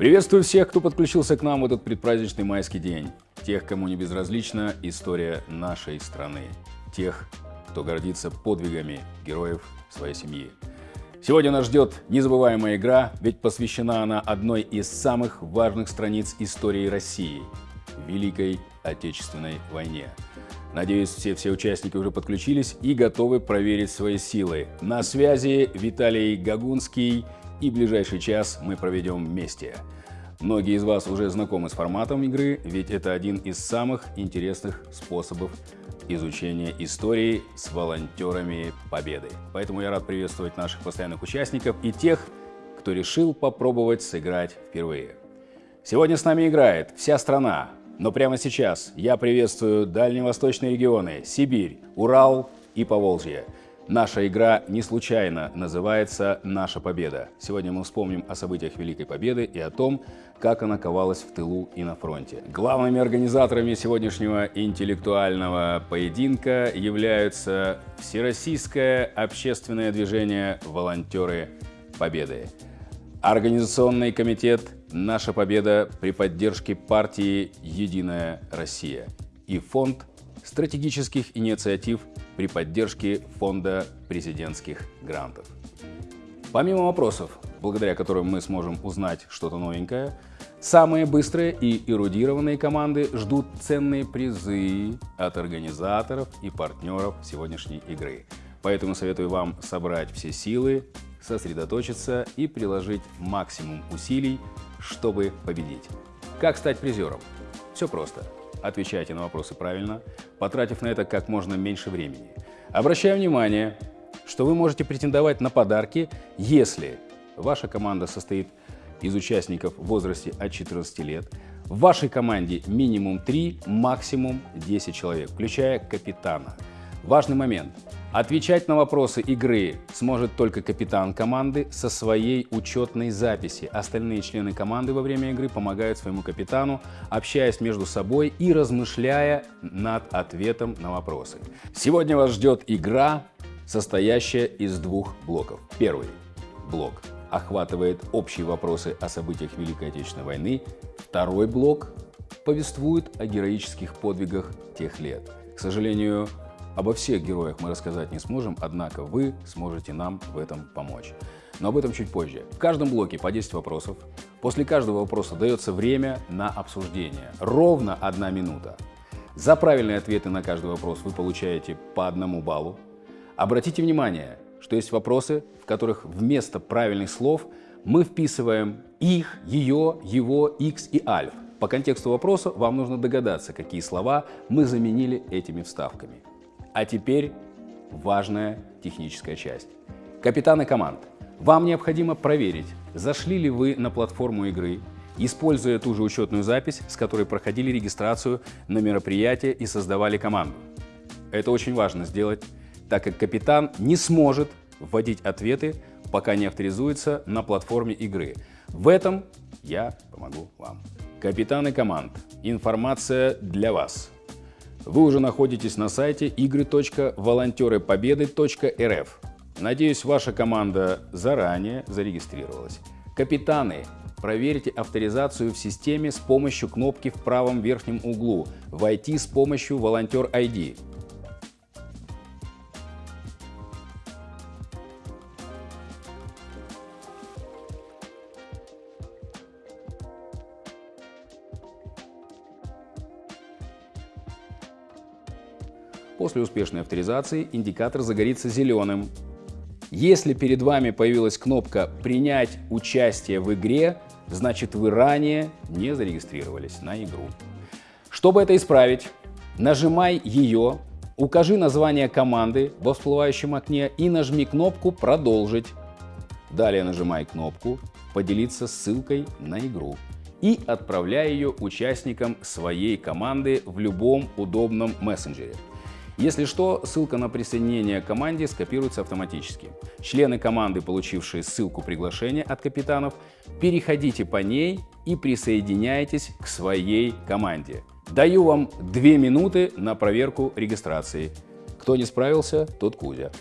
Приветствую всех, кто подключился к нам в этот предпраздничный майский день. Тех, кому не безразлична история нашей страны. Тех, кто гордится подвигами героев своей семьи. Сегодня нас ждет незабываемая игра, ведь посвящена она одной из самых важных страниц истории России – Великой Отечественной войне. Надеюсь, все, все участники уже подключились и готовы проверить свои силы. На связи Виталий Гагунский – и ближайший час мы проведем вместе. Многие из вас уже знакомы с форматом игры, ведь это один из самых интересных способов изучения истории с волонтерами Победы. Поэтому я рад приветствовать наших постоянных участников и тех, кто решил попробовать сыграть впервые. Сегодня с нами играет вся страна, но прямо сейчас я приветствую дальневосточные регионы Сибирь, Урал и Поволжье – Наша игра не случайно называется «Наша победа». Сегодня мы вспомним о событиях Великой Победы и о том, как она ковалась в тылу и на фронте. Главными организаторами сегодняшнего интеллектуального поединка являются Всероссийское общественное движение «Волонтеры Победы», Организационный комитет «Наша победа» при поддержке партии «Единая Россия» и фонд стратегических инициатив при поддержке Фонда президентских грантов. Помимо вопросов, благодаря которым мы сможем узнать что-то новенькое, самые быстрые и эрудированные команды ждут ценные призы от организаторов и партнеров сегодняшней игры. Поэтому советую вам собрать все силы, сосредоточиться и приложить максимум усилий, чтобы победить. Как стать призером? Все просто. Отвечайте на вопросы правильно, потратив на это как можно меньше времени. Обращаю внимание, что вы можете претендовать на подарки, если ваша команда состоит из участников в возрасте от 14 лет, в вашей команде минимум 3, максимум 10 человек, включая капитана. Важный момент. Отвечать на вопросы игры сможет только капитан команды со своей учетной записи. Остальные члены команды во время игры помогают своему капитану, общаясь между собой и размышляя над ответом на вопросы. Сегодня вас ждет игра, состоящая из двух блоков. Первый блок охватывает общие вопросы о событиях Великой Отечественной войны. Второй блок повествует о героических подвигах тех лет. К сожалению, Обо всех героях мы рассказать не сможем, однако вы сможете нам в этом помочь. Но об этом чуть позже. В каждом блоке по 10 вопросов. После каждого вопроса дается время на обсуждение. Ровно одна минута. За правильные ответы на каждый вопрос вы получаете по одному баллу. Обратите внимание, что есть вопросы, в которых вместо правильных слов мы вписываем их, ее, его, x и альф. По контексту вопроса вам нужно догадаться, какие слова мы заменили этими вставками. А теперь важная техническая часть. Капитаны команд, вам необходимо проверить, зашли ли вы на платформу игры, используя ту же учетную запись, с которой проходили регистрацию на мероприятие и создавали команду. Это очень важно сделать, так как капитан не сможет вводить ответы, пока не авторизуется на платформе игры. В этом я помогу вам. Капитаны команд, информация для вас. Вы уже находитесь на сайте игры.волонтерыпобеды.рф. Надеюсь, ваша команда заранее зарегистрировалась. Капитаны, проверьте авторизацию в системе с помощью кнопки в правом верхнем углу «Войти с помощью Волонтер ID». После успешной авторизации индикатор загорится зеленым. Если перед вами появилась кнопка «Принять участие в игре», значит вы ранее не зарегистрировались на игру. Чтобы это исправить, нажимай ее, укажи название команды во всплывающем окне и нажми кнопку «Продолжить». Далее нажимай кнопку «Поделиться ссылкой на игру» и отправляй ее участникам своей команды в любом удобном мессенджере. Если что, ссылка на присоединение к команде скопируется автоматически. Члены команды, получившие ссылку приглашения от капитанов, переходите по ней и присоединяйтесь к своей команде. Даю вам две минуты на проверку регистрации. Кто не справился, тот Кузя.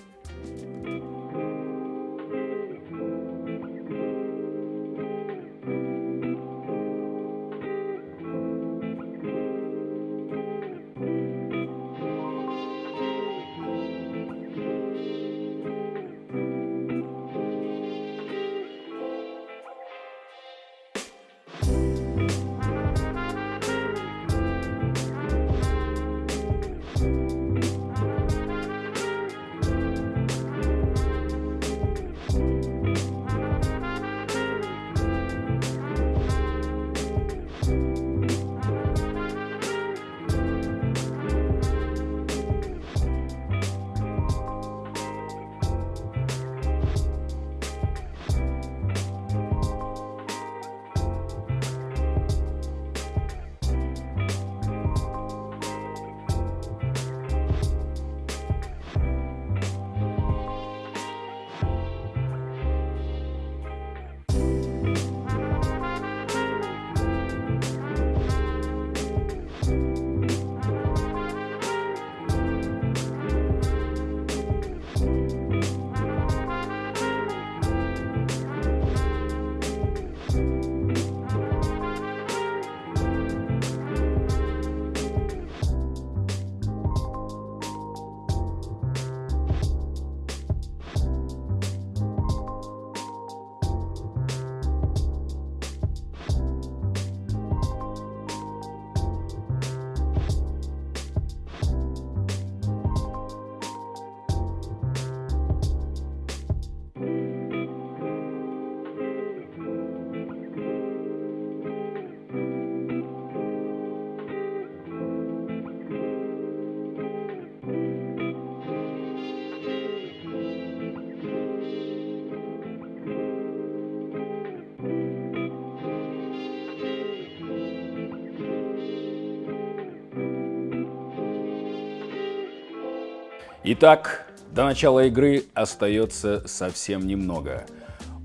Итак, до начала игры остается совсем немного.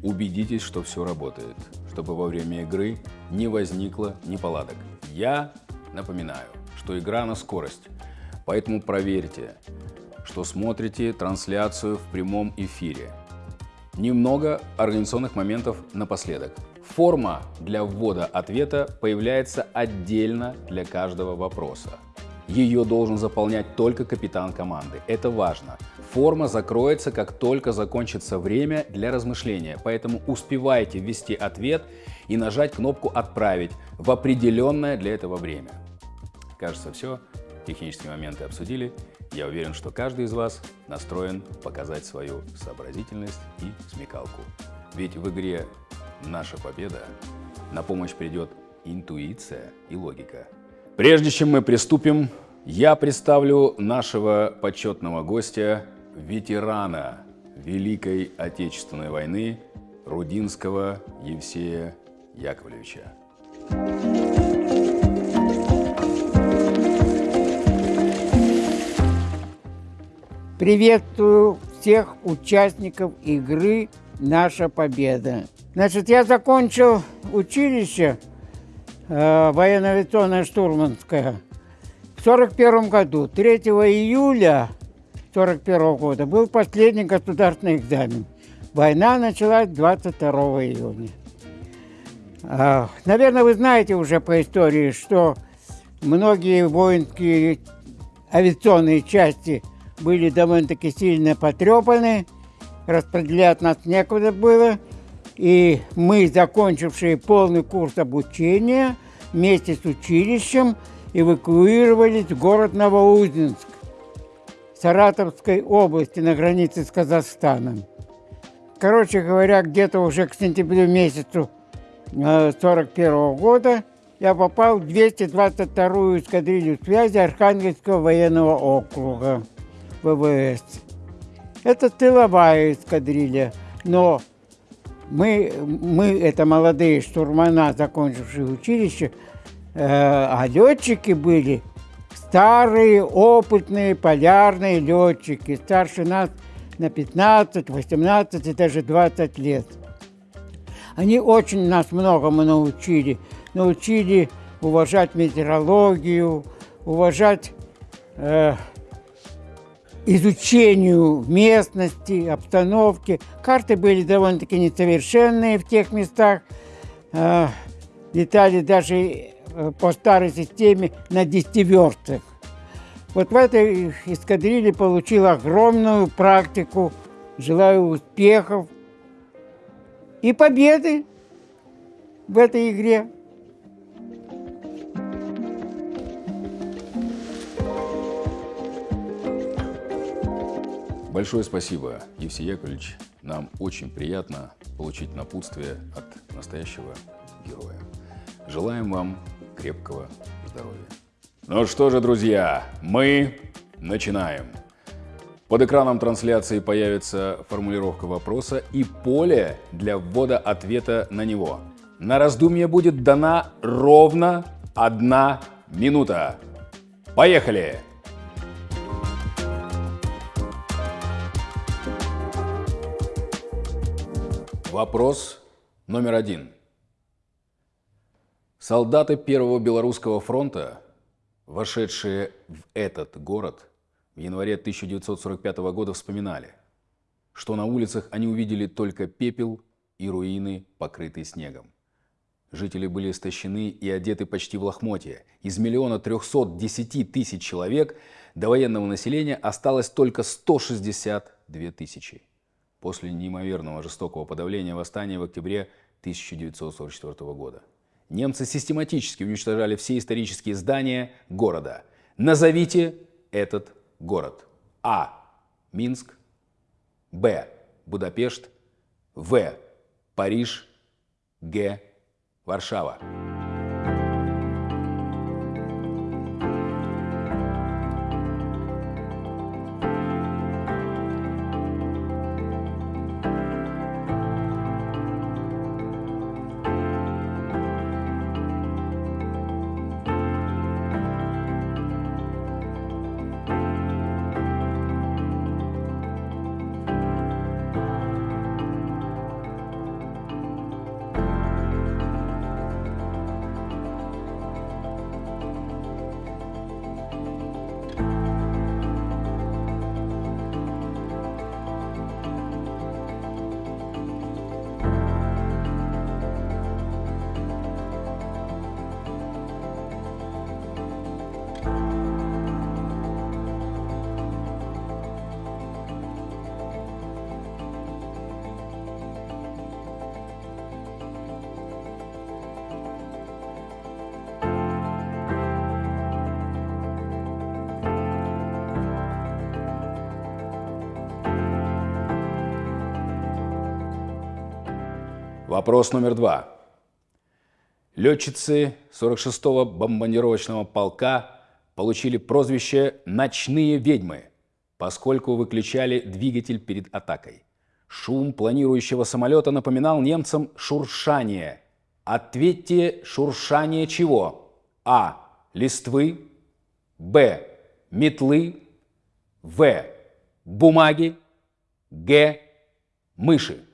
Убедитесь, что все работает, чтобы во время игры не возникло неполадок. Я напоминаю, что игра на скорость, поэтому проверьте, что смотрите трансляцию в прямом эфире. Немного организационных моментов напоследок. Форма для ввода ответа появляется отдельно для каждого вопроса. Ее должен заполнять только капитан команды. Это важно. Форма закроется, как только закончится время для размышления, поэтому успевайте ввести ответ и нажать кнопку «Отправить» в определенное для этого время. Кажется, все. Технические моменты обсудили. Я уверен, что каждый из вас настроен показать свою сообразительность и смекалку. Ведь в игре «Наша победа» на помощь придет интуиция и логика. Прежде чем мы приступим, я представлю нашего почетного гостя, ветерана Великой Отечественной войны Рудинского Евсея Яковлевича. Приветствую всех участников игры «Наша победа». Значит, я закончил училище э, военно-авиационное штурманское в 41 году. 3 июля 41 года был последний государственный экзамен. Война началась 22 июня. Э, наверное, вы знаете уже по истории, что многие воинские авиационные части были довольно-таки сильно потрепаны, распределять нас некуда было – и мы, закончившие полный курс обучения, вместе с училищем эвакуировались в город Новоузенск Саратовской области на границе с Казахстаном. Короче говоря, где-то уже к сентябрю месяцу 1941 э, года я попал в 222-ю эскадрилью связи Архангельского военного округа ВВС. Это тыловая эскадрилья, но мы, мы это молодые штурмана, закончившие училище, э, а летчики были старые, опытные, полярные летчики, старше нас на 15, 18 и даже 20 лет. Они очень нас многому научили. Научили уважать метеорологию, уважать э, изучению местности, обстановки. Карты были довольно-таки несовершенные в тех местах. Э, летали даже э, по старой системе на десятиверстах. Вот в этой эскадрилье получил огромную практику. Желаю успехов и победы в этой игре. Большое спасибо, Евсей Яковлевич. Нам очень приятно получить напутствие от настоящего героя. Желаем вам крепкого здоровья. Ну что же, друзья, мы начинаем. Под экраном трансляции появится формулировка вопроса и поле для ввода ответа на него. На раздумье будет дана ровно одна минута. Поехали! Вопрос номер один. Солдаты Первого Белорусского фронта, вошедшие в этот город в январе 1945 года, вспоминали, что на улицах они увидели только пепел и руины, покрытые снегом. Жители были истощены и одеты почти в лохмотья. Из миллиона трехсот десяти тысяч человек до военного населения осталось только 162 тысячи после неимоверного жестокого подавления восстания в октябре 1944 года. Немцы систематически уничтожали все исторические здания города. Назовите этот город. А. Минск. Б. Будапешт. В. Париж. Г. Варшава. Вопрос номер два. Летчицы 46-го бомбардировочного полка получили прозвище «ночные ведьмы», поскольку выключали двигатель перед атакой. Шум планирующего самолета напоминал немцам шуршание. Ответьте, шуршание чего? А. Листвы. Б. Метлы. В. Бумаги. Г. Мыши.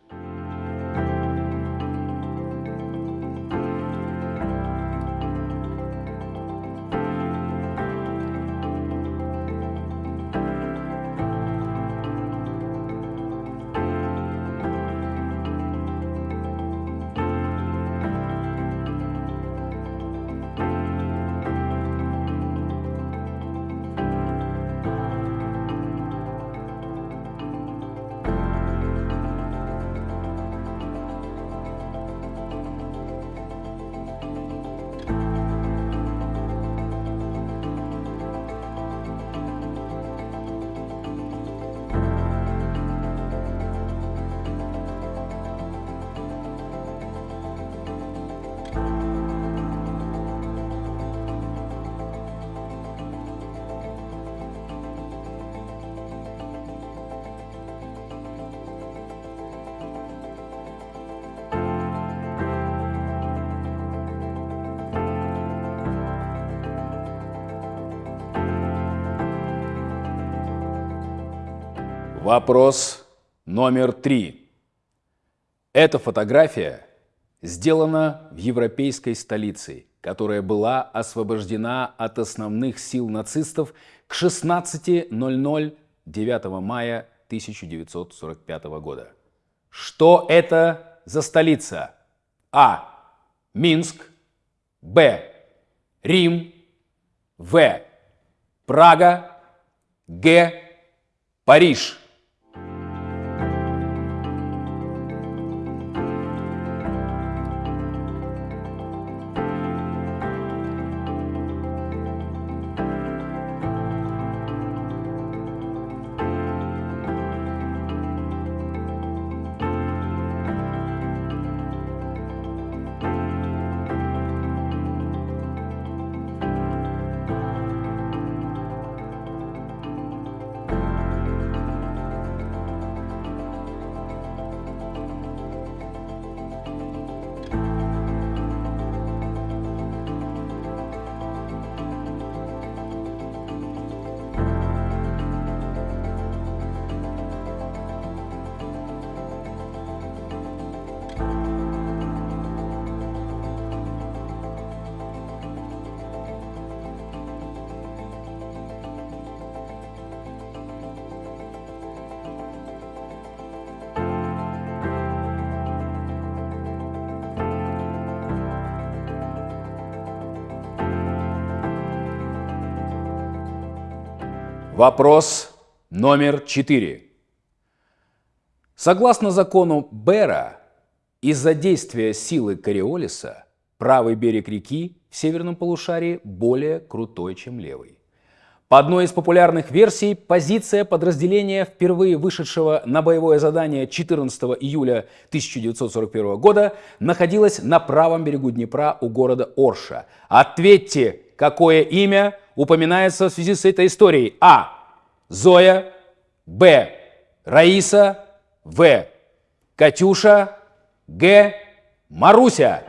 Вопрос номер три. Эта фотография сделана в европейской столице, которая была освобождена от основных сил нацистов к 16.00 9 мая 1945 года. Что это за столица? А. Минск. Б. Рим. В. Прага. Г. Париж. Вопрос номер четыре. Согласно закону Бера, из-за действия силы Кориолиса правый берег реки в северном полушарии более крутой, чем левый. По одной из популярных версий, позиция подразделения, впервые вышедшего на боевое задание 14 июля 1941 года, находилась на правом берегу Днепра у города Орша. Ответьте, какое имя упоминается в связи с этой историей? А. Зоя. Б. Раиса. В. Катюша. Г. Маруся.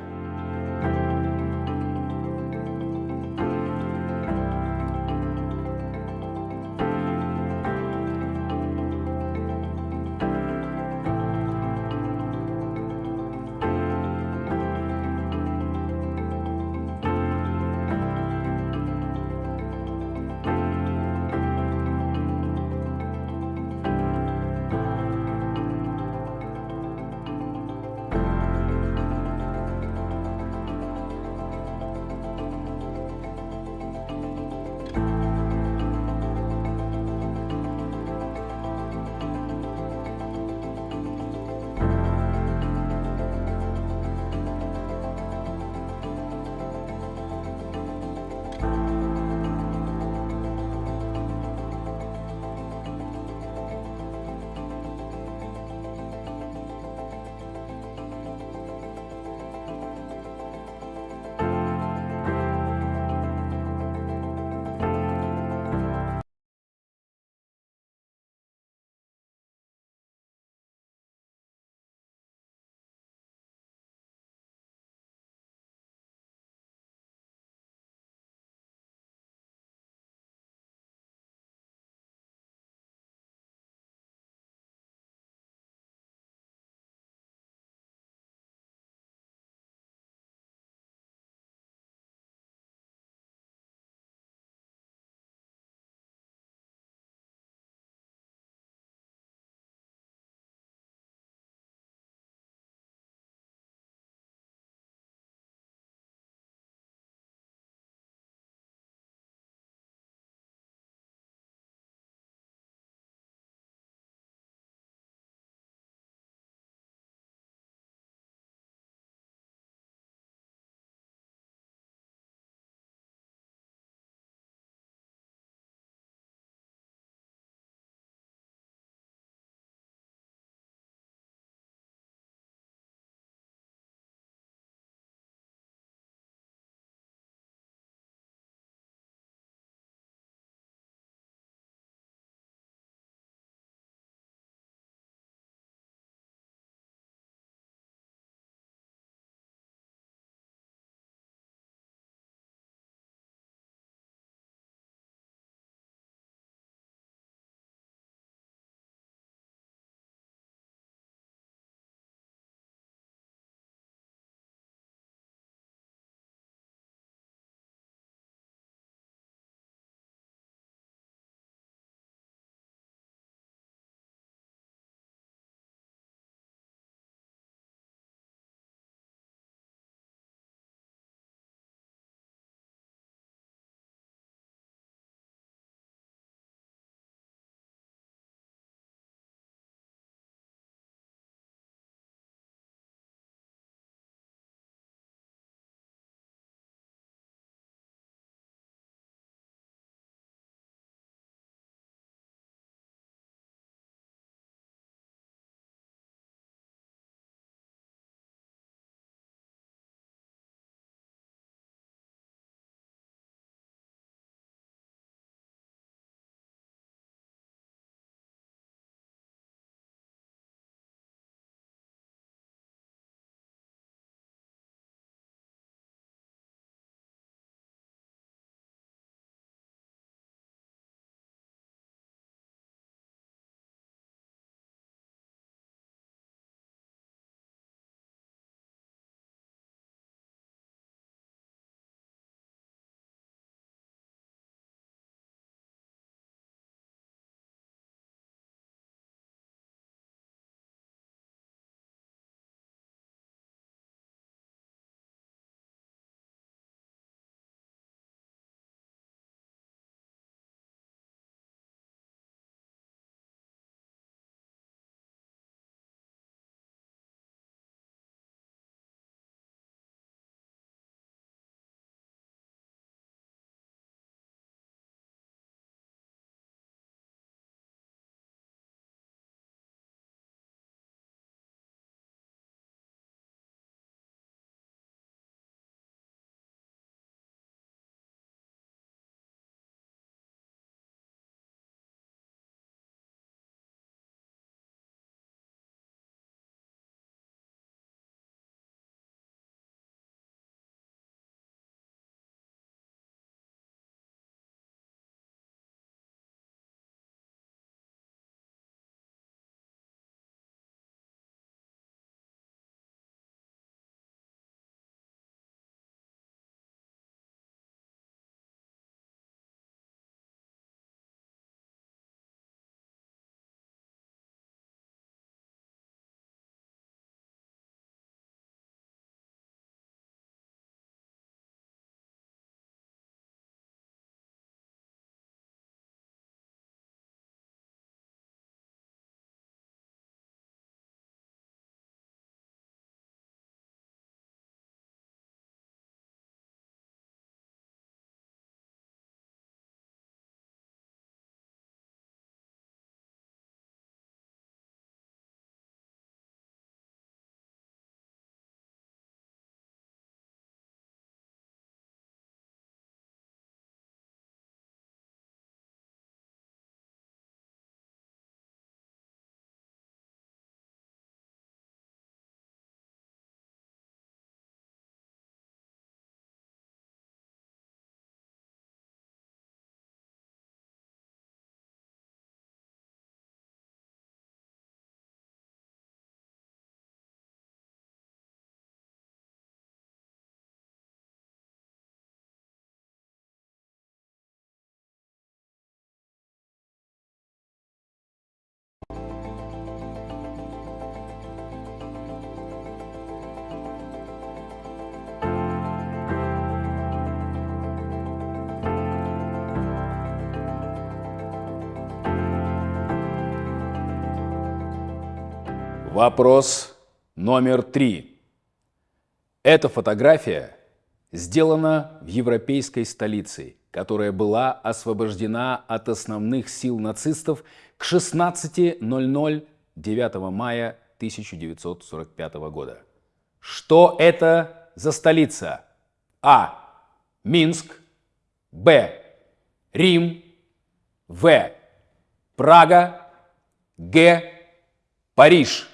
Вопрос номер три. Эта фотография сделана в европейской столице, которая была освобождена от основных сил нацистов к 16.00 9 мая 1945 года. Что это за столица? А. Минск. Б. Рим. В. Прага. Г. Париж.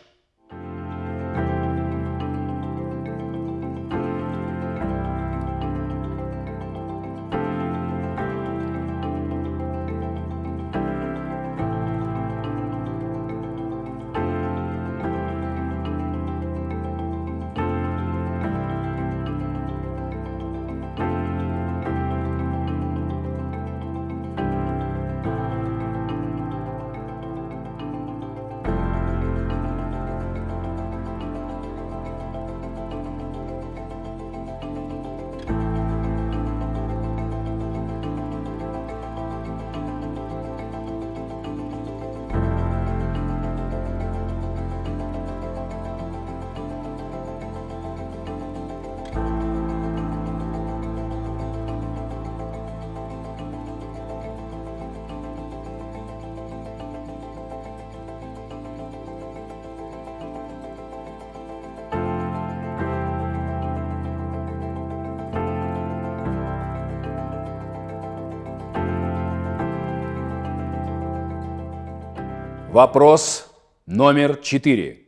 Вопрос номер четыре.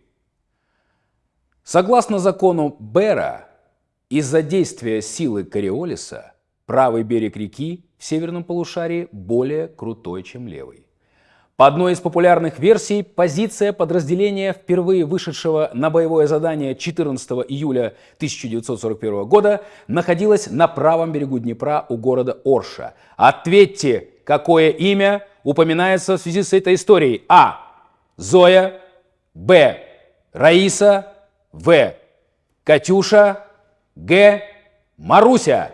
Согласно закону Бера, из-за действия силы Кориолиса правый берег реки в северном полушарии более крутой, чем левый. По одной из популярных версий, позиция подразделения, впервые вышедшего на боевое задание 14 июля 1941 года, находилась на правом берегу Днепра у города Орша. Ответьте, какое имя упоминается в связи с этой историей? А. Зоя. Б. Раиса. В. Катюша. Г. Маруся.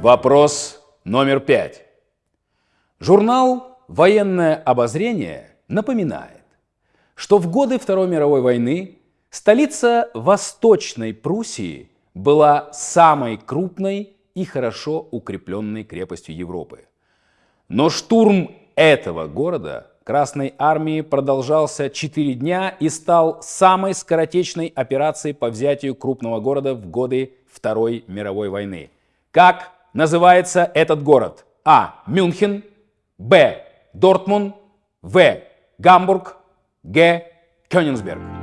Вопрос номер пять. Журнал «Военное обозрение» напоминает, что в годы Второй мировой войны столица Восточной Пруссии была самой крупной и хорошо укрепленной крепостью Европы. Но штурм этого города Красной армии продолжался 4 дня и стал самой скоротечной операцией по взятию крупного города в годы Второй мировой войны. Как называется этот город? А. Мюнхен. Б. Дортмунд. В. Гамбург. Г. Кёнигсберг.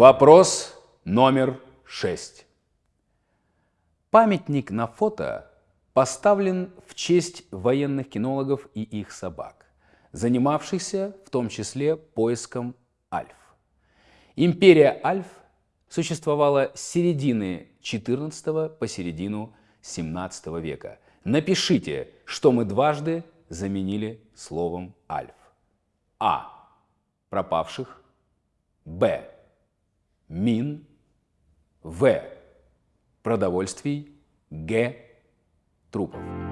Вопрос номер шесть. Памятник на фото поставлен в честь военных кинологов и их собак, занимавшихся в том числе поиском альф. Империя альф существовала с середины XIV по середину XVII века. Напишите, что мы дважды заменили словом альф. А. Пропавших. Б. Мин. В. Продовольствий. Г. Трупов.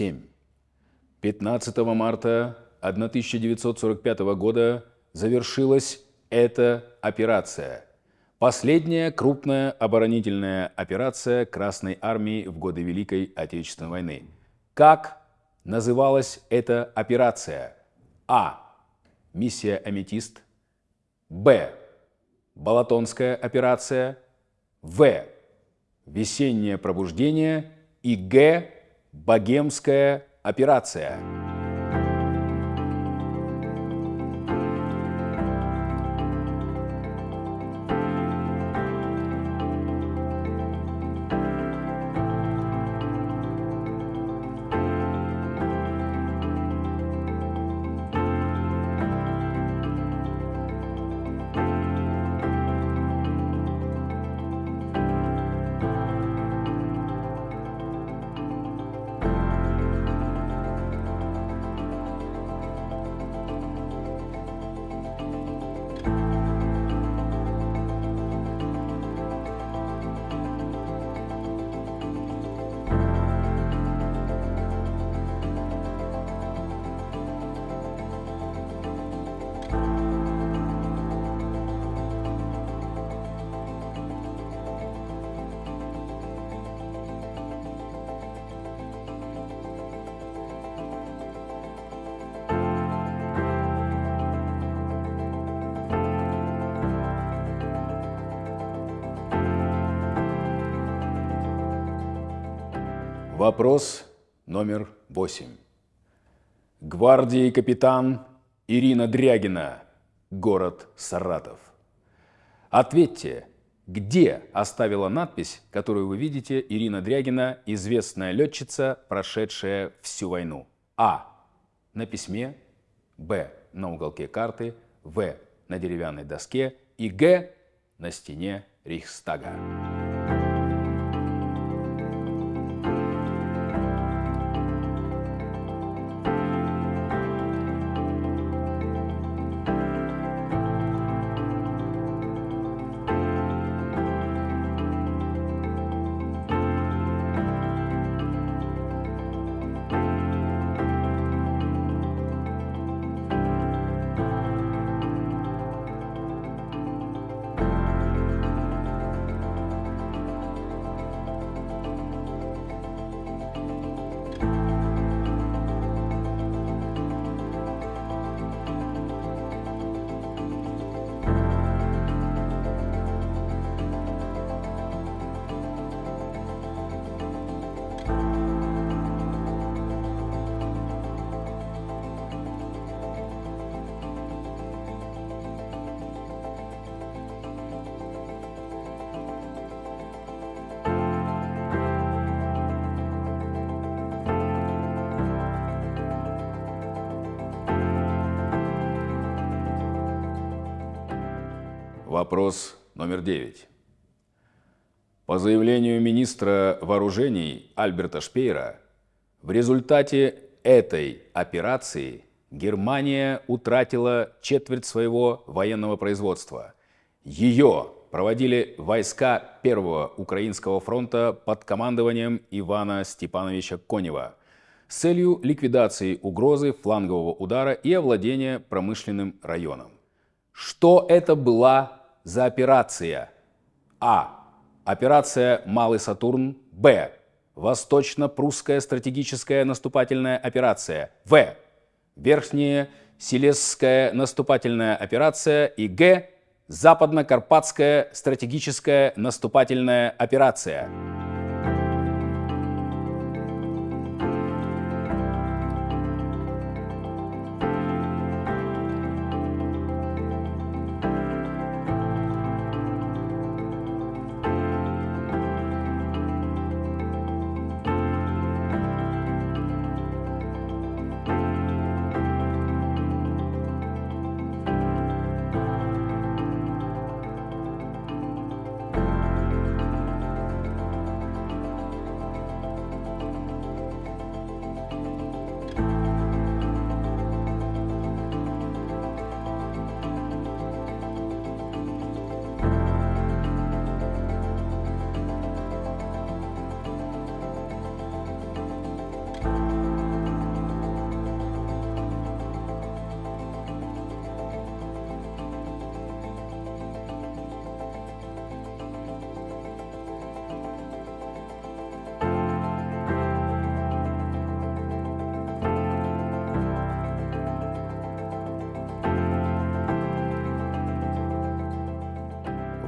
7. 15 марта 1945 года завершилась эта операция. Последняя крупная оборонительная операция Красной Армии в годы Великой Отечественной войны. Как называлась эта операция? А. Миссия «Аметист». Б. Балатонская операция. В. Весеннее пробуждение. И Г. Богемская операция. Вопрос номер восемь. Гвардии капитан Ирина Дрягина, город Саратов. Ответьте, где оставила надпись, которую вы видите, Ирина Дрягина, известная летчица, прошедшая всю войну? А. На письме. Б. На уголке карты. В. На деревянной доске. И Г. На стене Рейхстага. Вопрос номер девять. По заявлению министра вооружений Альберта Шпейра, в результате этой операции Германия утратила четверть своего военного производства. Ее проводили войска Первого Украинского фронта под командованием Ивана Степановича Конева с целью ликвидации угрозы флангового удара и овладения промышленным районом. Что это была за операция? А. Операция «Малый Сатурн». Б. Восточно-прусская стратегическая наступательная операция. В. Верхняя Силезская наступательная операция. И Г. Западно-Карпатская стратегическая наступательная операция.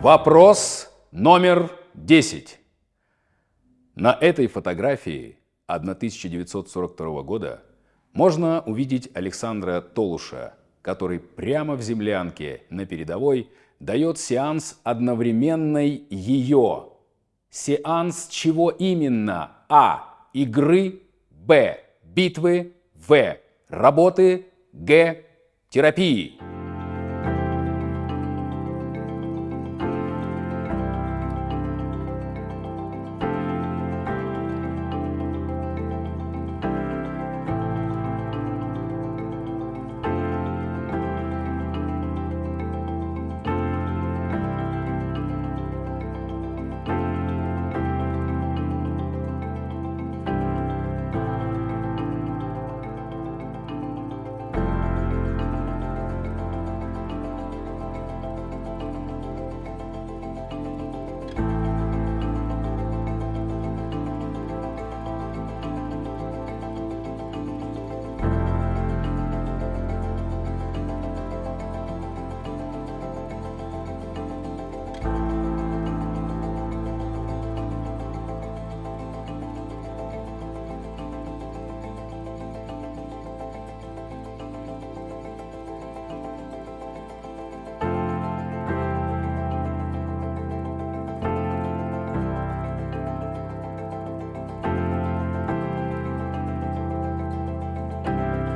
Вопрос номер 10. На этой фотографии 1942 года можно увидеть Александра Толуша, который прямо в землянке на передовой дает сеанс одновременной ее. Сеанс чего именно? А. Игры. Б. Битвы. В. Работы. Г. Терапии.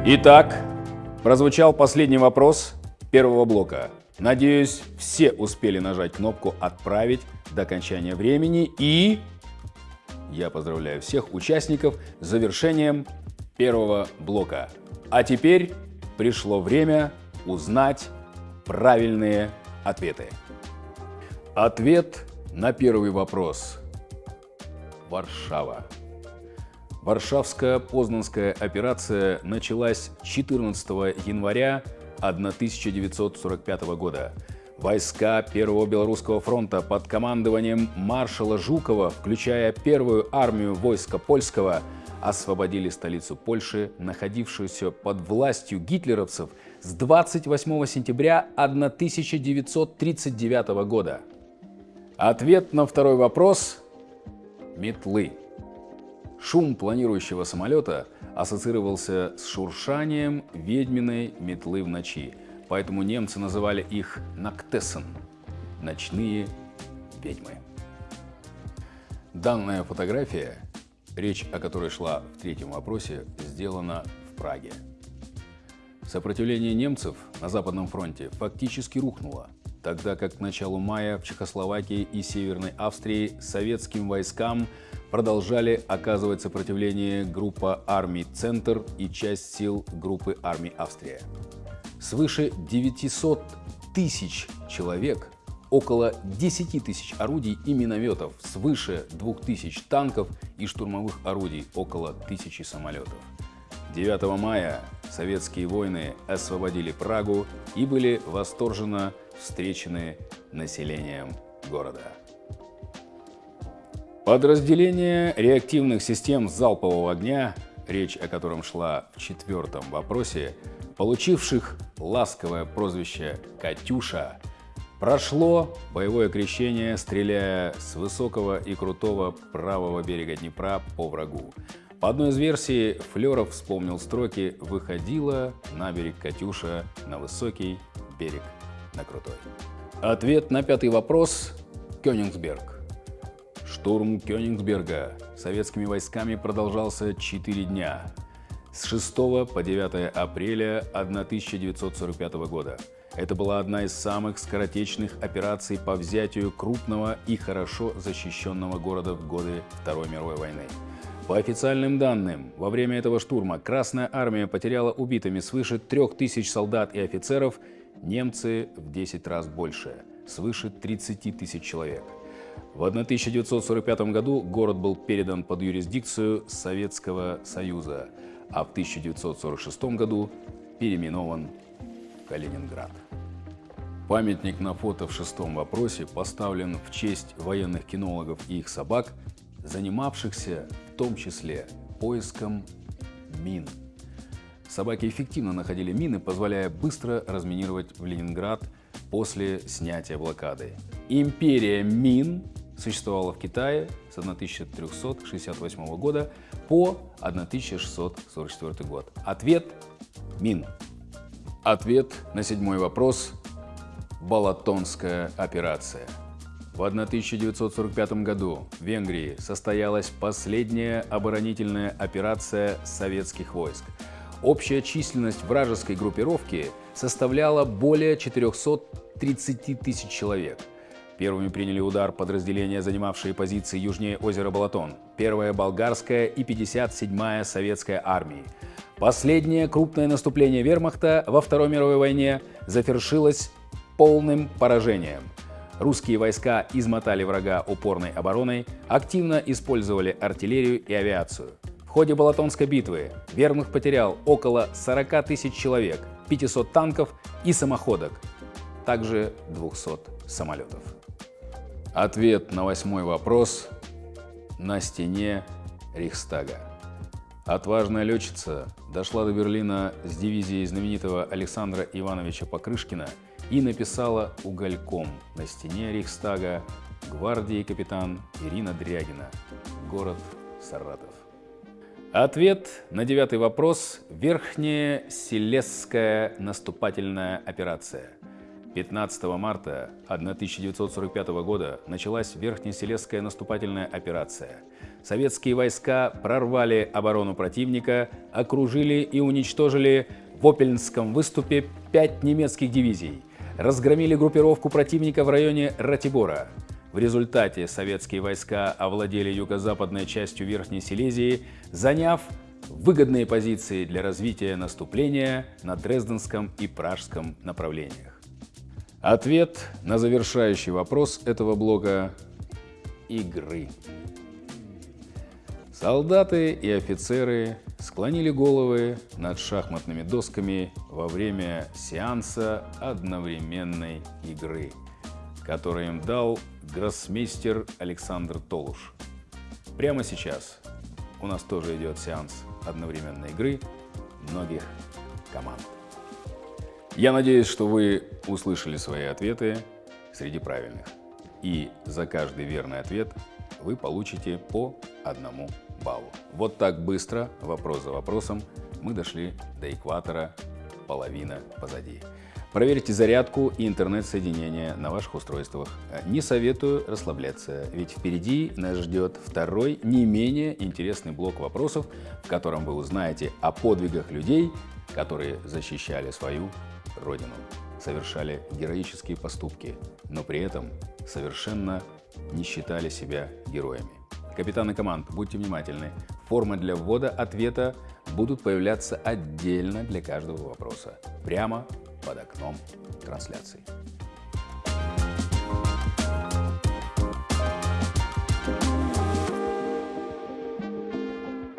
Итак, прозвучал последний вопрос первого блока. Надеюсь, все успели нажать кнопку «Отправить» до окончания времени и я поздравляю всех участников с завершением первого блока. А теперь пришло время узнать правильные ответы. Ответ на первый вопрос. Варшава. Варшавская Познанская операция началась 14 января 1945 года. Войска Первого Белорусского фронта под командованием маршала Жукова, включая первую армию войска польского, освободили столицу Польши, находившуюся под властью гитлеровцев с 28 сентября 1939 года. Ответ на второй вопрос – метлы. Шум планирующего самолета ассоциировался с шуршанием ведьминой метлы в ночи, поэтому немцы называли их «нактессен» – «ночные ведьмы». Данная фотография, речь о которой шла в третьем вопросе, сделана в Праге. Сопротивление немцев на Западном фронте фактически рухнуло, тогда как к началу мая в Чехословакии и Северной Австрии советским войскам продолжали оказывать сопротивление группа армий «Центр» и часть сил группы армий «Австрия». Свыше 900 тысяч человек, около 10 тысяч орудий и минометов, свыше 2000 танков и штурмовых орудий, около тысячи самолетов. 9 мая советские воины освободили Прагу и были восторженно встречены населением города. Подразделение реактивных систем залпового огня, речь о котором шла в четвертом вопросе, получивших ласковое прозвище «Катюша», прошло боевое крещение, стреляя с высокого и крутого правого берега Днепра по врагу. По одной из версий, Флеров вспомнил строки «Выходила на берег Катюша, на высокий берег, на крутой». Ответ на пятый вопрос – Кёнигсберг. Штурм Кёнигсберга советскими войсками продолжался 4 дня с 6 по 9 апреля 1945 года. Это была одна из самых скоротечных операций по взятию крупного и хорошо защищенного города в годы Второй мировой войны. По официальным данным, во время этого штурма Красная Армия потеряла убитыми свыше 3000 солдат и офицеров, немцы в 10 раз больше, свыше 30 тысяч человек. В 1945 году город был передан под юрисдикцию Советского Союза, а в 1946 году переименован Калининград. Памятник на фото в шестом вопросе поставлен в честь военных кинологов и их собак, занимавшихся в том числе поиском мин. Собаки эффективно находили мины, позволяя быстро разминировать в Ленинград после снятия блокады. Империя мин существовала в Китае с 1368 года по 1644 год. Ответ – Мин. Ответ на седьмой вопрос – Балатонская операция. В 1945 году в Венгрии состоялась последняя оборонительная операция советских войск. Общая численность вражеской группировки составляла более 430 тысяч человек – Первыми приняли удар подразделения, занимавшие позиции южнее озера Балатон, 1-я болгарская и 57-я советская армии. Последнее крупное наступление вермахта во Второй мировой войне завершилось полным поражением. Русские войска измотали врага упорной обороной, активно использовали артиллерию и авиацию. В ходе Балатонской битвы вермахт потерял около 40 тысяч человек, 500 танков и самоходок, также 200 самолетов. Ответ на восьмой вопрос на стене Рейхстага. Отважная летчица дошла до Берлина с дивизией знаменитого Александра Ивановича Покрышкина и написала угольком на стене Рейхстага гвардии капитан Ирина Дрягина, город Саратов. Ответ на девятый вопрос – Верхняя Селесская наступательная операция – 15 марта 1945 года началась Верхнеселесская наступательная операция. Советские войска прорвали оборону противника, окружили и уничтожили в Опельнском выступе пять немецких дивизий, разгромили группировку противника в районе Ратибора. В результате советские войска овладели юго-западной частью Верхней Силезии, заняв выгодные позиции для развития наступления на Дрезденском и Пражском направлениях. Ответ на завершающий вопрос этого блока – игры. Солдаты и офицеры склонили головы над шахматными досками во время сеанса одновременной игры, который им дал гроссмейстер Александр Толуш. Прямо сейчас у нас тоже идет сеанс одновременной игры многих команд. Я надеюсь, что вы услышали свои ответы среди правильных. И за каждый верный ответ вы получите по одному баллу. Вот так быстро, вопрос за вопросом, мы дошли до экватора, половина позади. Проверьте зарядку и интернет-соединение на ваших устройствах. Не советую расслабляться, ведь впереди нас ждет второй, не менее интересный блок вопросов, в котором вы узнаете о подвигах людей, которые защищали свою Родину. совершали героические поступки, но при этом совершенно не считали себя героями. Капитаны команд, будьте внимательны. Формы для ввода ответа будут появляться отдельно для каждого вопроса, прямо под окном трансляции.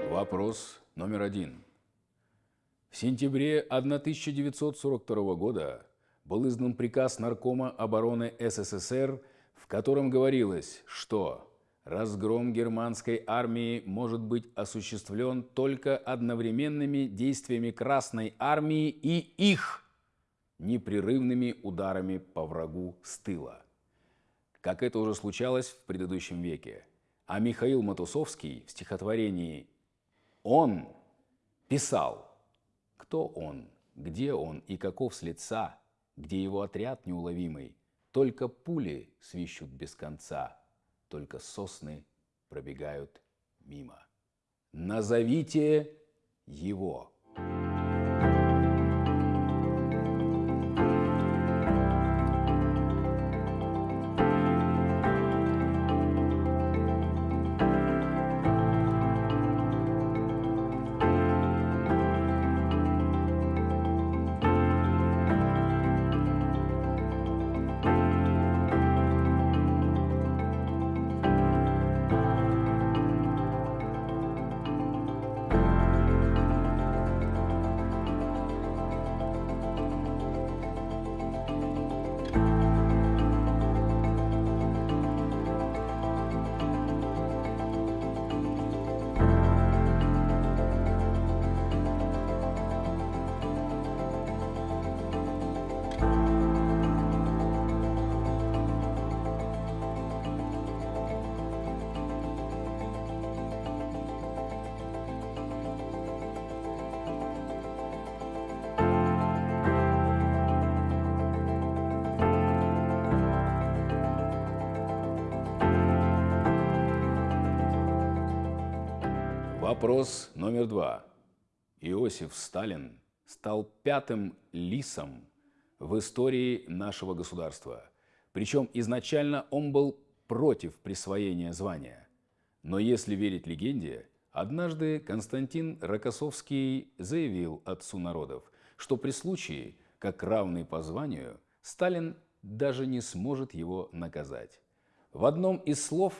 Вопрос номер один. В сентябре 1942 года был издан приказ Наркома обороны СССР, в котором говорилось, что разгром германской армии может быть осуществлен только одновременными действиями Красной армии и их непрерывными ударами по врагу с тыла. Как это уже случалось в предыдущем веке. А Михаил Матусовский в стихотворении «Он» писал – кто он, где он и каков с лица, где его отряд неуловимый, только пули свищут без конца, только сосны пробегают мимо. Назовите его. Вопрос номер два. Иосиф Сталин стал пятым лисом в истории нашего государства. Причем изначально он был против присвоения звания. Но если верить легенде, однажды Константин Рокоссовский заявил отцу народов, что при случае, как равный по званию, Сталин даже не сможет его наказать. В одном из слов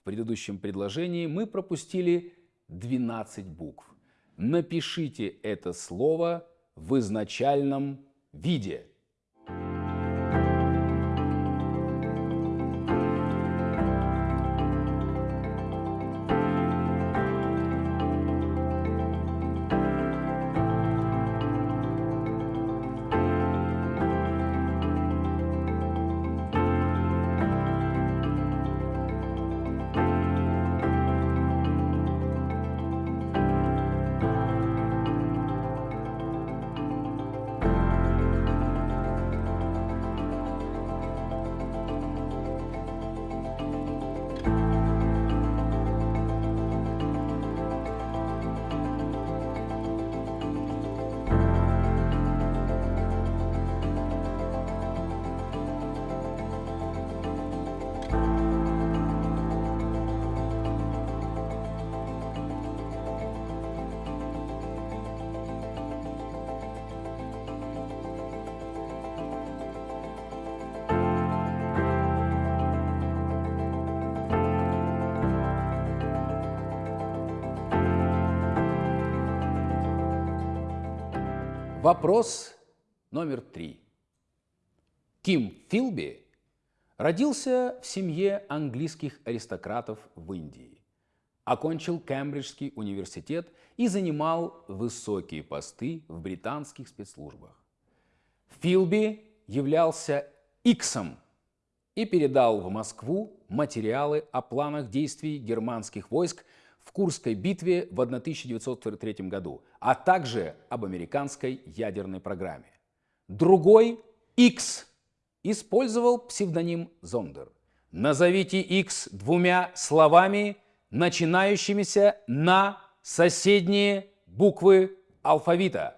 в предыдущем предложении мы пропустили 12 букв. Напишите это слово в изначальном виде. Вопрос номер три. Ким Филби родился в семье английских аристократов в Индии, окончил Кембриджский университет и занимал высокие посты в британских спецслужбах. Филби являлся Иксом и передал в Москву материалы о планах действий германских войск в Курской битве в 1943 году, а также об американской ядерной программе. Другой, X, использовал псевдоним Зондер. Назовите X двумя словами, начинающимися на соседние буквы алфавита.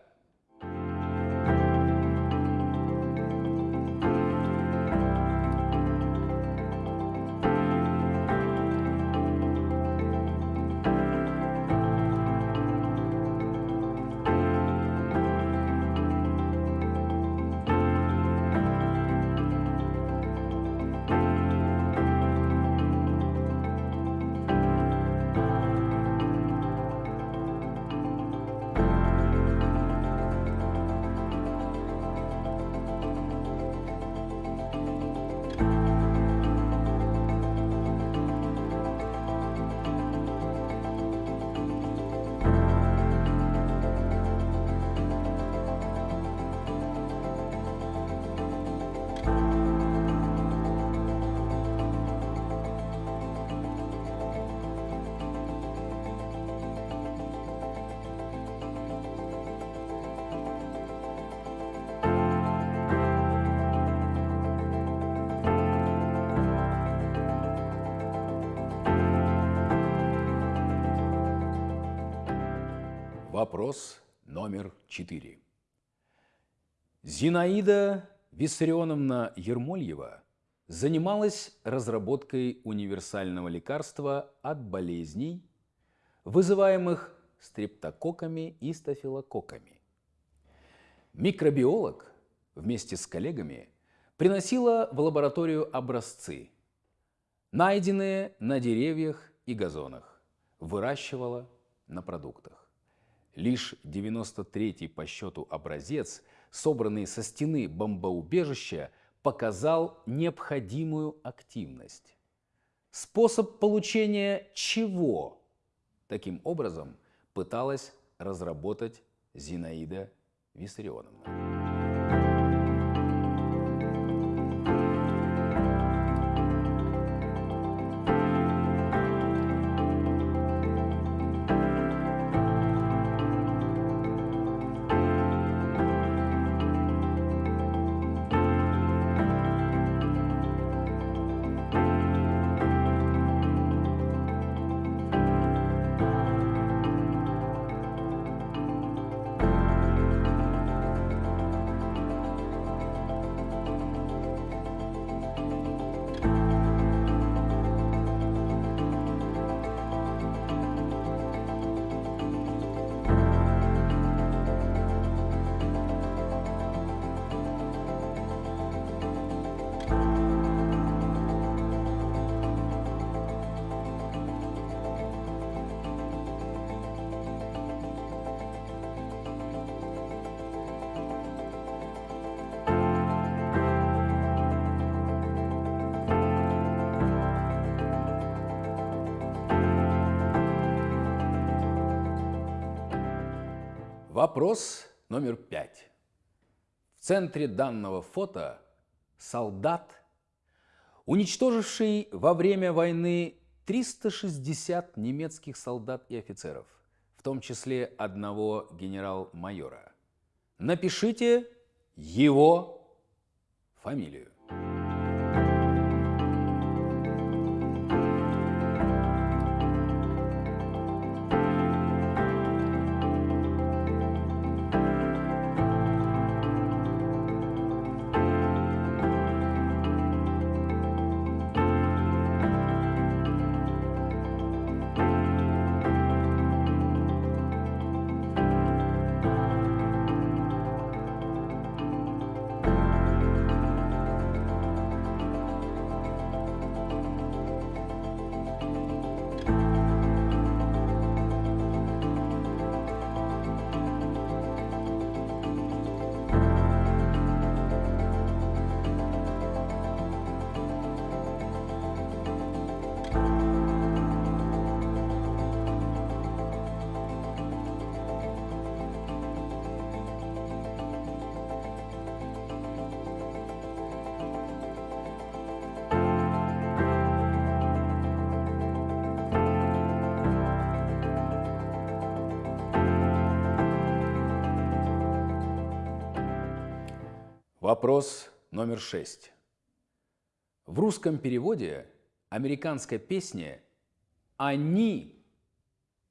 4. Зинаида Виссарионовна Ермольева занималась разработкой универсального лекарства от болезней, вызываемых стрептококками и стафилококками. Микробиолог вместе с коллегами приносила в лабораторию образцы, найденные на деревьях и газонах, выращивала на продуктах. Лишь 93-й по счету образец, собранный со стены бомбоубежища, показал необходимую активность. Способ получения чего таким образом пыталась разработать Зинаида Виссарионовна. Вопрос номер пять. В центре данного фото солдат, уничтоживший во время войны 360 немецких солдат и офицеров, в том числе одного генерал-майора. Напишите его фамилию. Вопрос номер шесть. В русском переводе американской песни «Они»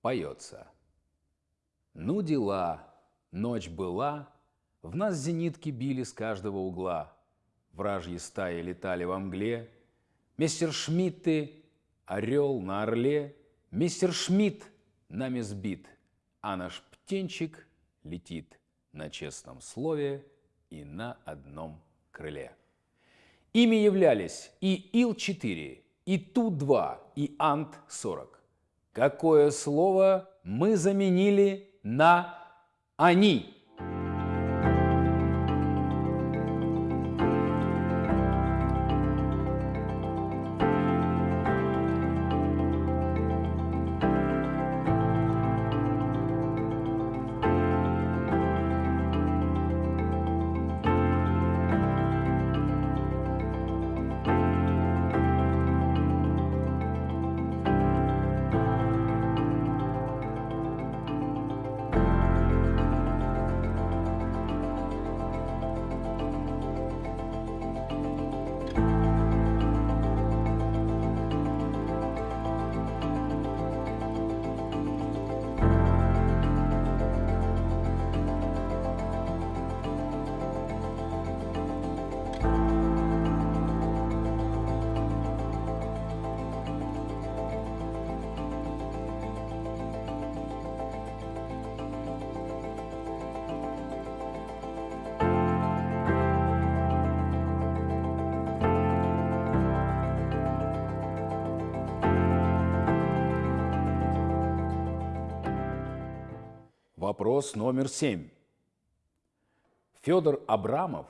поется. Ну дела, ночь была, в нас зенитки били с каждого угла, вражьи стаи летали во мгле, мистер Шмидты, орел на орле, мистер Шмидт нами сбит, а наш птенчик летит на честном слове и на одном крыле. Ими являлись и Ил-4, и Ту-2, и Ант-40. Какое слово мы заменили на «они»? Вопрос номер семь. Федор Абрамов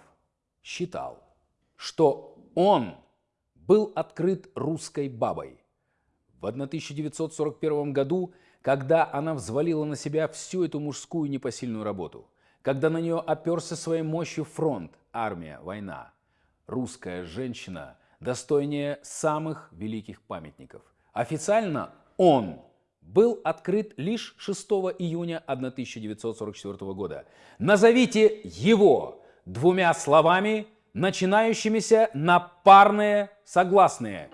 считал, что он был открыт русской бабой. В 1941 году, когда она взвалила на себя всю эту мужскую непосильную работу, когда на нее оперся своей мощью фронт, армия, война, русская женщина достойнее самых великих памятников. Официально он был открыт лишь 6 июня 1944 года. Назовите его двумя словами, начинающимися на парные согласные.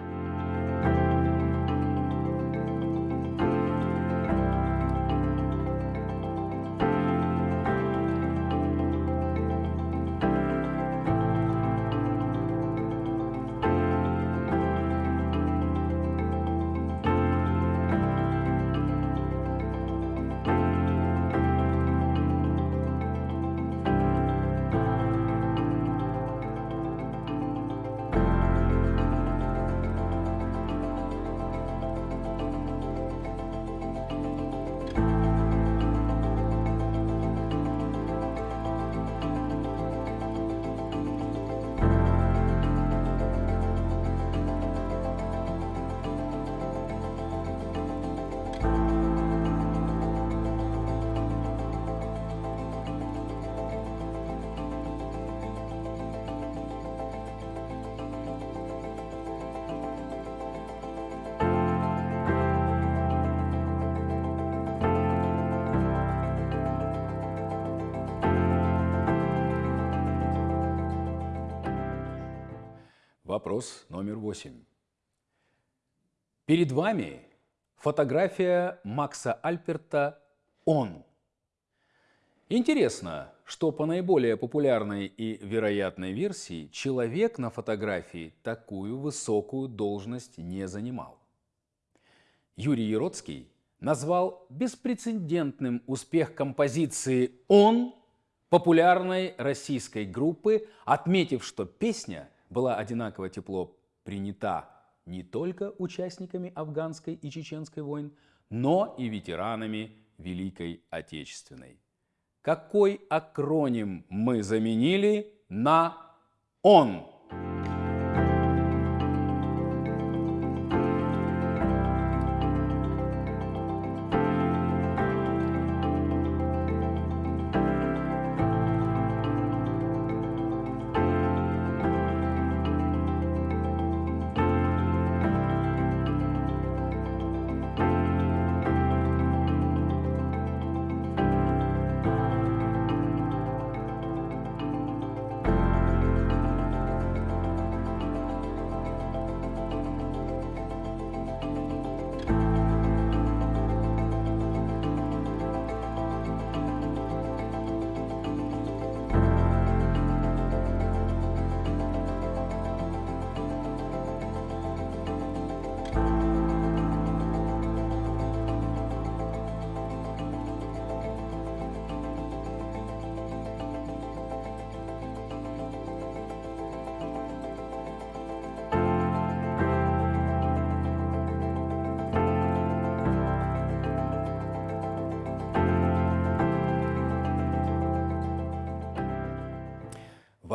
Вопрос номер восемь. Перед вами фотография Макса Альперта «Он». Интересно, что по наиболее популярной и вероятной версии человек на фотографии такую высокую должность не занимал. Юрий Яроцкий назвал беспрецедентным успех композиции «Он» популярной российской группы, отметив, что песня – была одинаково тепло принята не только участниками афганской и чеченской войн, но и ветеранами Великой Отечественной. Какой акроним мы заменили на «Он»?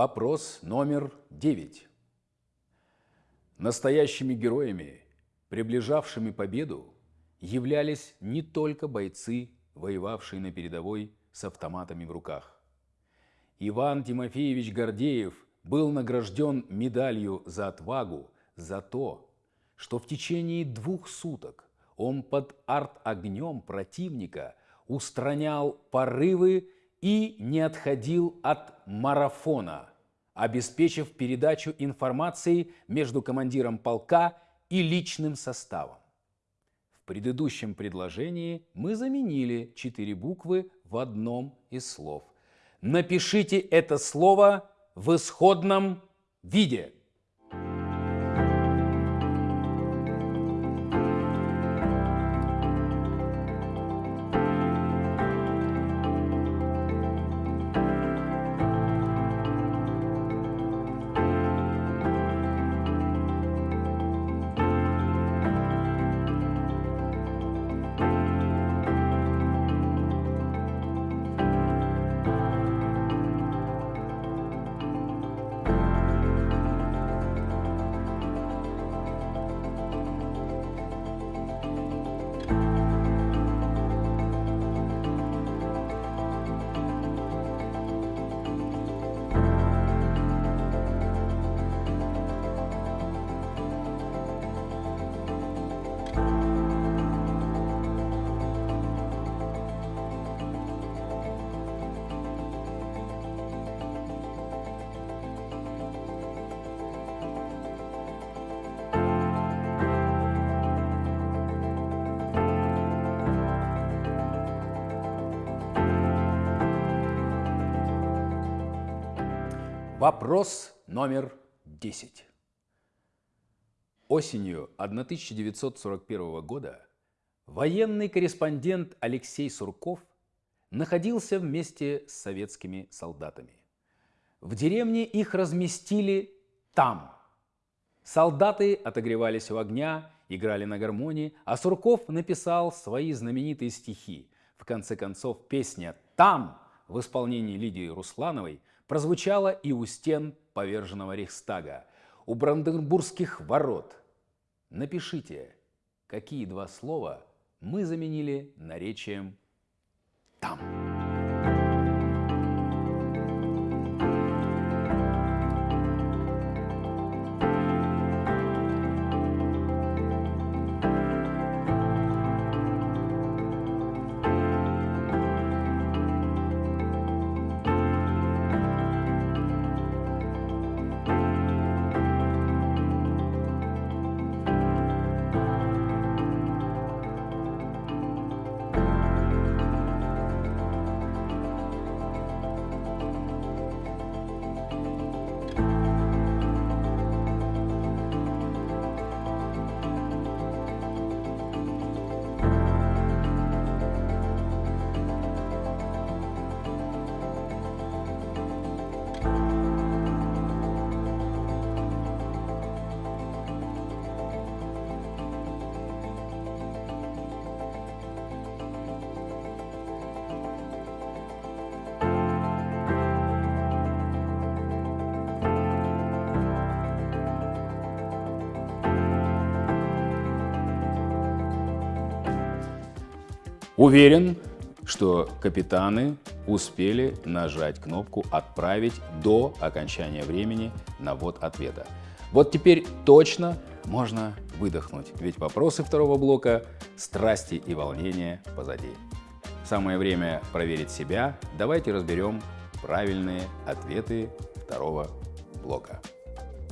Вопрос номер девять. Настоящими героями, приближавшими победу, являлись не только бойцы, воевавшие на передовой с автоматами в руках. Иван Тимофеевич Гордеев был награжден медалью за отвагу за то, что в течение двух суток он под арт-огнем противника устранял порывы и не отходил от марафона, обеспечив передачу информации между командиром полка и личным составом. В предыдущем предложении мы заменили четыре буквы в одном из слов. Напишите это слово в исходном виде – Вопрос номер 10. Осенью 1941 года военный корреспондент Алексей Сурков находился вместе с советскими солдатами. В деревне их разместили там. Солдаты отогревались у огня, играли на гармонии, а Сурков написал свои знаменитые стихи. В конце концов, песня «Там» в исполнении Лидии Руслановой прозвучала и у стен поверженного Рейхстага, у Бранденбургских ворот. Напишите, какие два слова мы заменили наречием «там». Уверен, что капитаны успели нажать кнопку «Отправить» до окончания времени на ввод ответа. Вот теперь точно можно выдохнуть, ведь вопросы второго блока «Страсти и волнения» позади. Самое время проверить себя. Давайте разберем правильные ответы второго блока.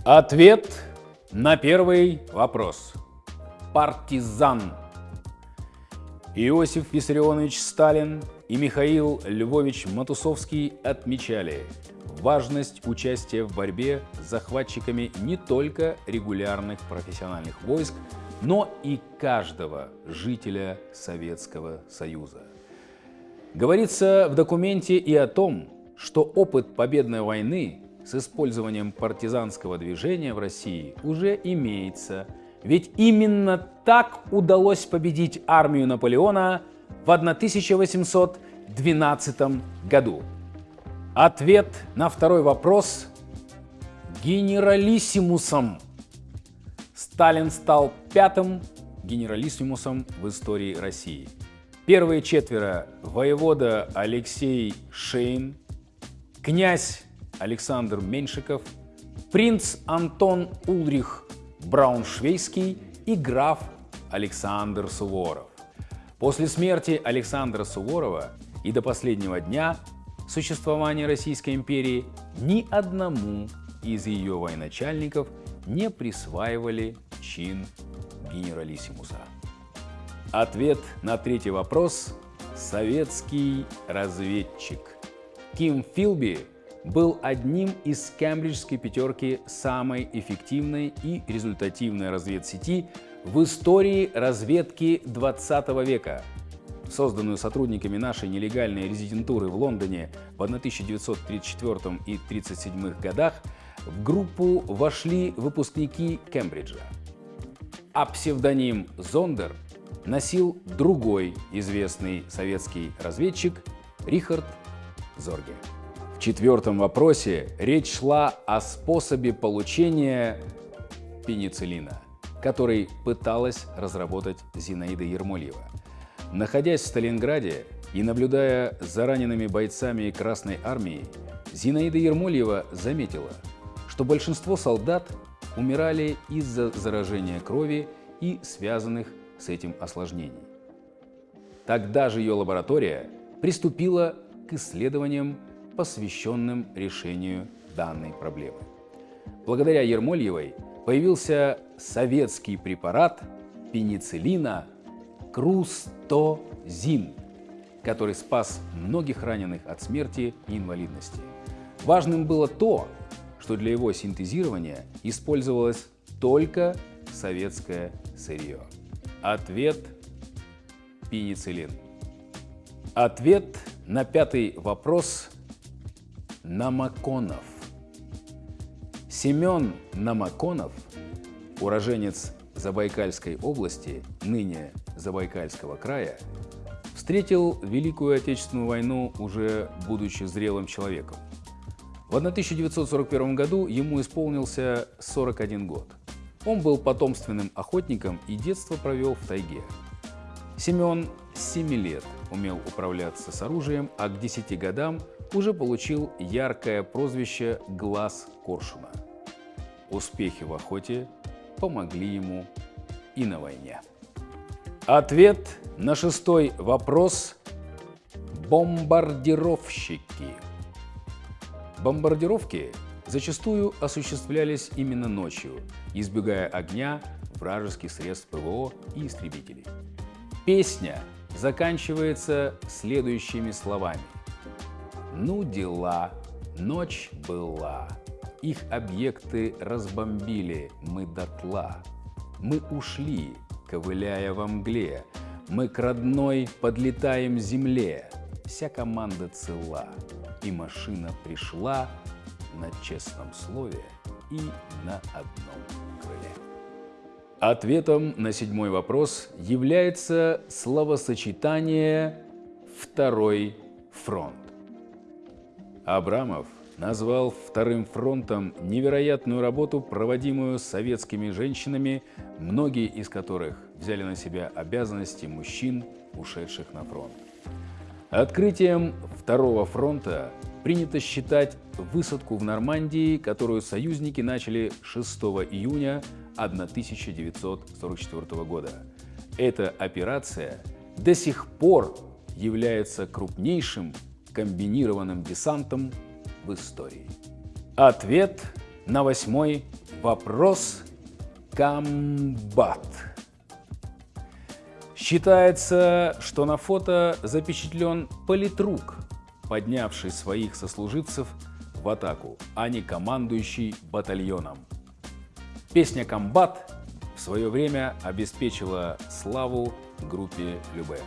Ответ на первый вопрос. Партизан Иосиф Виссарионович Сталин и Михаил Львович Матусовский отмечали важность участия в борьбе с захватчиками не только регулярных профессиональных войск, но и каждого жителя Советского Союза. Говорится в документе и о том, что опыт победной войны с использованием партизанского движения в России уже имеется – ведь именно так удалось победить армию Наполеона в 1812 году. Ответ на второй вопрос – генералиссимусом. Сталин стал пятым генералиссимусом в истории России. Первые четверо – воевода Алексей Шейн, князь Александр Меньшиков, принц Антон Ульрих Брауншвейский и граф Александр Суворов. После смерти Александра Суворова и до последнего дня существования Российской империи ни одному из ее военачальников не присваивали чин генералиссимуса. Ответ на третий вопрос – советский разведчик. Ким Филби был одним из кембриджской пятерки самой эффективной и результативной разведсети в истории разведки 20 века. Созданную сотрудниками нашей нелегальной резидентуры в Лондоне в 1934 и 1937 годах, в группу вошли выпускники Кембриджа. А псевдоним Зондер носил другой известный советский разведчик Рихард Зорге. В четвертом вопросе речь шла о способе получения пенициллина, который пыталась разработать Зинаида Ермольева. Находясь в Сталинграде и наблюдая за ранеными бойцами Красной Армии, Зинаида Ермольева заметила, что большинство солдат умирали из-за заражения крови и связанных с этим осложнений. Тогда же ее лаборатория приступила к исследованиям посвященным решению данной проблемы. Благодаря Ермольевой появился советский препарат пенициллина Крустозин, который спас многих раненых от смерти и инвалидности. Важным было то, что для его синтезирования использовалось только советское сырье? Ответ – пенициллин. Ответ на пятый вопрос – Намаконов. Семен Намаконов, уроженец Забайкальской области, ныне Забайкальского края, встретил Великую Отечественную войну уже будучи зрелым человеком. В 1941 году ему исполнился 41 год. Он был потомственным охотником и детство провел в тайге. Семен с 7 лет умел управляться с оружием, а к 10 годам уже получил яркое прозвище «Глаз Коршуна». Успехи в охоте помогли ему и на войне. Ответ на шестой вопрос – бомбардировщики. Бомбардировки зачастую осуществлялись именно ночью, избегая огня вражеских средств ПВО и истребителей. Песня заканчивается следующими словами. «Ну дела, ночь была, их объекты разбомбили мы дотла. Мы ушли, ковыляя во мгле, мы к родной подлетаем земле. Вся команда цела, и машина пришла на честном слове и на одном. Ответом на седьмой вопрос является словосочетание «второй фронт». Абрамов назвал вторым фронтом невероятную работу, проводимую советскими женщинами, многие из которых взяли на себя обязанности мужчин, ушедших на фронт. Открытием второго фронта принято считать высадку в Нормандии, которую союзники начали 6 июня 1944 года. Эта операция до сих пор является крупнейшим комбинированным десантом в истории. Ответ на восьмой вопрос – комбат. Считается, что на фото запечатлен политрук, поднявший своих сослуживцев в атаку, а не командующий батальоном. Песня «Комбат» в свое время обеспечила славу группе Любе.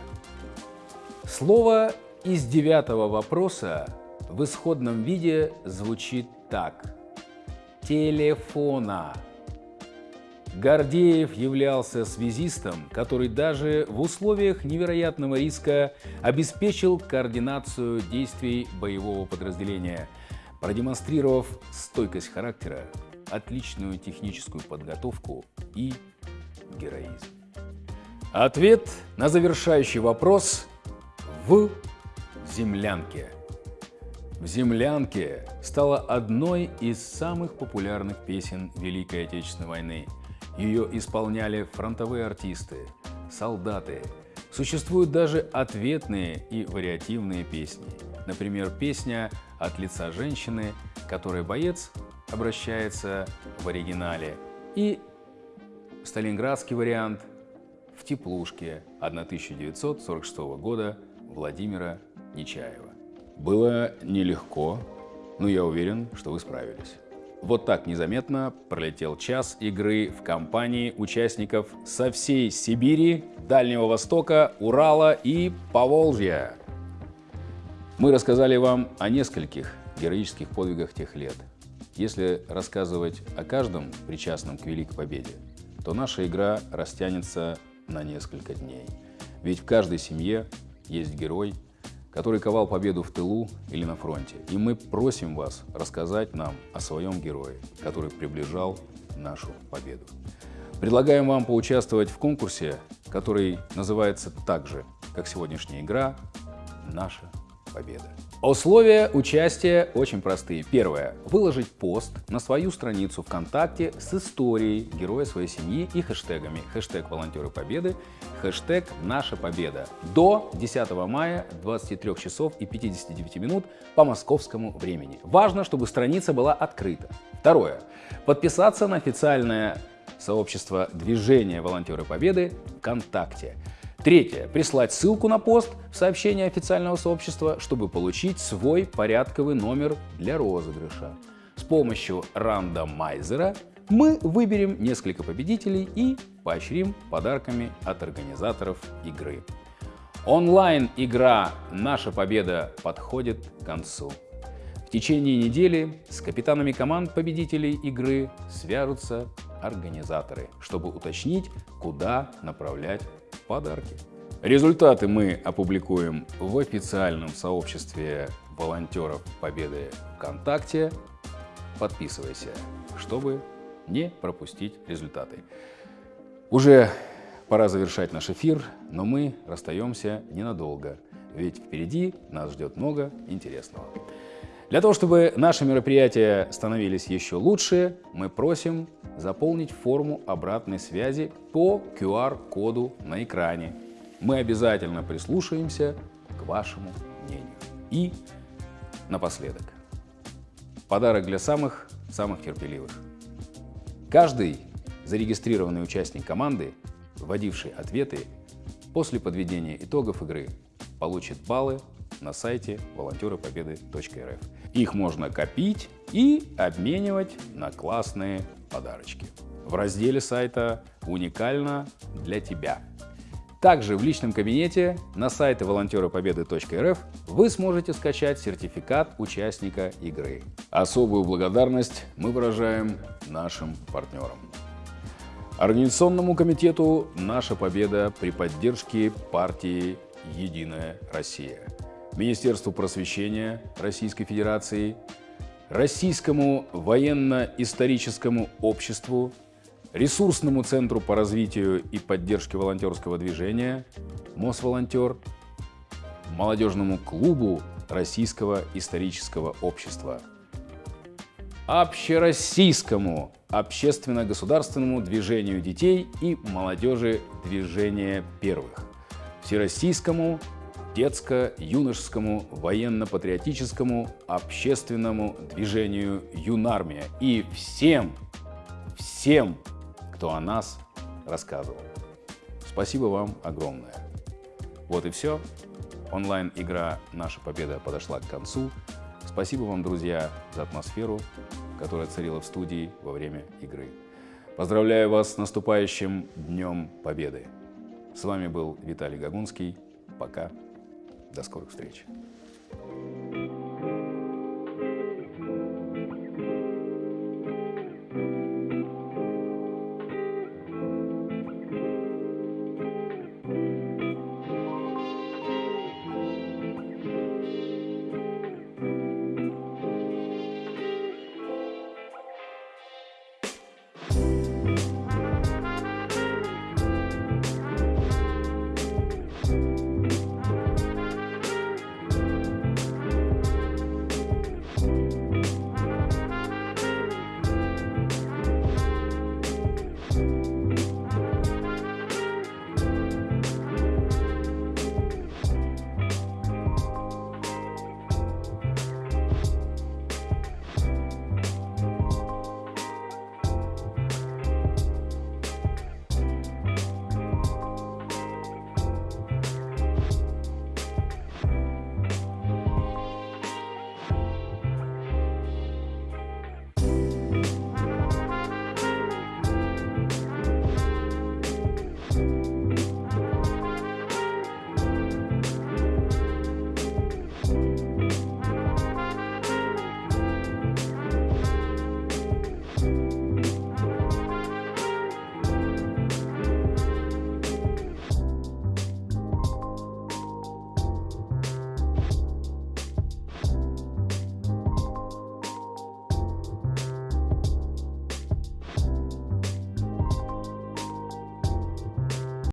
Слово из девятого вопроса в исходном виде звучит так. Телефона. Гордеев являлся связистом, который даже в условиях невероятного риска обеспечил координацию действий боевого подразделения, продемонстрировав стойкость характера, отличную техническую подготовку и героизм. Ответ на завершающий вопрос в землянке. В «Землянке» стала одной из самых популярных песен Великой Отечественной войны. Ее исполняли фронтовые артисты, солдаты. Существуют даже ответные и вариативные песни. Например, песня «От лица женщины», которой боец обращается в оригинале, и сталинградский вариант «В теплушке» 1946 года Владимира Нечаева. Было нелегко, но я уверен, что вы справились. Вот так незаметно пролетел час игры в компании участников со всей Сибири, Дальнего Востока, Урала и Поволжья. Мы рассказали вам о нескольких героических подвигах тех лет. Если рассказывать о каждом причастном к Великой Победе, то наша игра растянется на несколько дней. Ведь в каждой семье есть герой, который ковал победу в тылу или на фронте. И мы просим вас рассказать нам о своем герое, который приближал нашу победу. Предлагаем вам поучаствовать в конкурсе, который называется так же, как сегодняшняя игра «Наша победа». Условия участия очень простые. Первое. Выложить пост на свою страницу ВКонтакте с историей героя своей семьи и хэштегами. Хэштег «Волонтеры Победы», хэштег «Наша Победа» до 10 мая 23 часов и 59 минут по московскому времени. Важно, чтобы страница была открыта. Второе. Подписаться на официальное сообщество движения «Волонтеры Победы» ВКонтакте. Третье. Прислать ссылку на пост в сообщение официального сообщества, чтобы получить свой порядковый номер для розыгрыша. помощью рандомайзера мы выберем несколько победителей и поощрим подарками от организаторов игры. Онлайн-игра «Наша победа» подходит к концу. В течение недели с капитанами команд победителей игры свяжутся организаторы, чтобы уточнить, куда направлять подарки. Результаты мы опубликуем в официальном сообществе волонтеров Победы ВКонтакте. Подписывайся, чтобы не пропустить результаты. Уже Пора завершать наш эфир, но мы расстаемся ненадолго, ведь впереди нас ждет много интересного. Для того, чтобы наши мероприятия становились еще лучше, мы просим заполнить форму обратной связи по QR-коду на экране. Мы обязательно прислушаемся к вашему мнению. И напоследок. Подарок для самых, самых терпеливых. Каждый зарегистрированный участник команды вводивший ответы, после подведения итогов игры получит баллы на сайте волонтеропобеды.рф. Их можно копить и обменивать на классные подарочки. В разделе сайта «Уникально для тебя». Также в личном кабинете на сайте волонтеропобеды.рф вы сможете скачать сертификат участника игры. Особую благодарность мы выражаем нашим партнерам. Организационному комитету «Наша победа» при поддержке партии «Единая Россия», Министерству просвещения Российской Федерации, Российскому военно-историческому обществу, Ресурсному центру по развитию и поддержке волонтерского движения, Мосволонтер, Молодежному клубу Российского исторического общества, Общероссийскому общественно-государственному движению детей и молодежи движения первых, Всероссийскому детско-юношескому военно-патриотическому общественному движению «Юнармия» и всем, всем, кто о нас рассказывал. Спасибо вам огромное. Вот и все. Онлайн-игра «Наша победа» подошла к концу. Спасибо вам, друзья, за атмосферу, которая царила в студии во время игры. Поздравляю вас с наступающим Днем Победы. С вами был Виталий Гагунский. Пока. До скорых встреч.